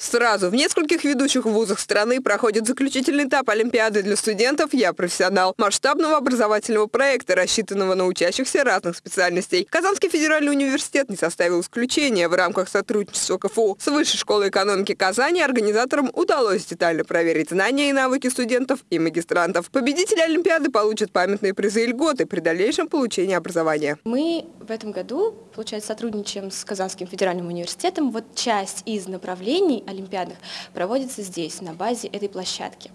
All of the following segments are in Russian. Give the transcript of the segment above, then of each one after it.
Сразу в нескольких ведущих вузах страны проходит заключительный этап Олимпиады для студентов «Я профессионал» масштабного образовательного проекта, рассчитанного на учащихся разных специальностей. Казанский федеральный университет не составил исключения. В рамках сотрудничества КФУ с Высшей школой экономики Казани организаторам удалось детально проверить знания и навыки студентов и магистрантов. Победители Олимпиады получат памятные призы и льготы при дальнейшем получении образования. Мы в этом году, получается, сотрудничаем с Казанским федеральным университетом. Вот часть из направлений олимпиадных проводится здесь, на базе этой площадки.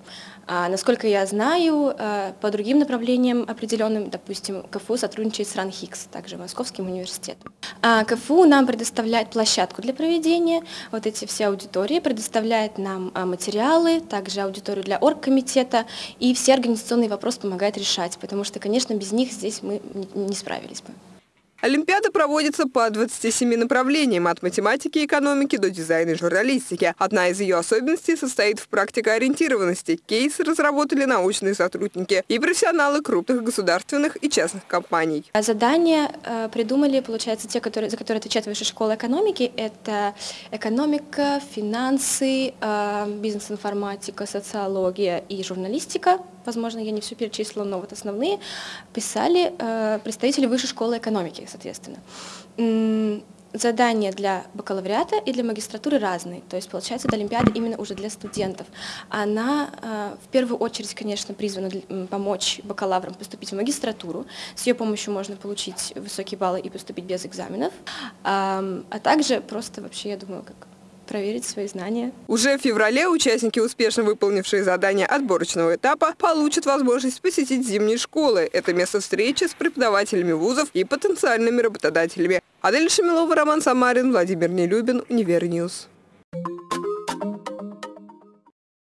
А, насколько я знаю, а, по другим направлениям определенным, допустим, КФУ сотрудничает с РАНХИКС, также Московским университетом. А КФУ нам предоставляет площадку для проведения, вот эти все аудитории, предоставляет нам а, материалы, также аудиторию для оргкомитета, и все организационные вопросы помогает решать, потому что, конечно, без них здесь мы не справились бы. Олимпиада проводится по 27 направлениям, от математики и экономики до дизайна и журналистики. Одна из ее особенностей состоит в практикоориентированности. Кейсы разработали научные сотрудники и профессионалы крупных государственных и частных компаний. Задания э, придумали, получается, те, которые, за которые отвечает Высшая школа экономики. Это экономика, финансы, э, бизнес-информатика, социология и журналистика возможно, я не все перечислила, но вот основные, писали э, представители Высшей школы экономики, соответственно. Задания для бакалавриата и для магистратуры разные, то есть получается это Олимпиада именно уже для студентов. Она э, в первую очередь, конечно, призвана помочь бакалаврам поступить в магистратуру, с ее помощью можно получить высокие баллы и поступить без экзаменов, а также просто вообще, я думаю, как проверить свои знания. Уже в феврале участники, успешно выполнившие задания отборочного этапа, получат возможность посетить зимние школы. Это место встречи с преподавателями вузов и потенциальными работодателями. Адель Шамилова, Роман Самарин, Владимир Нелюбин, Univer News.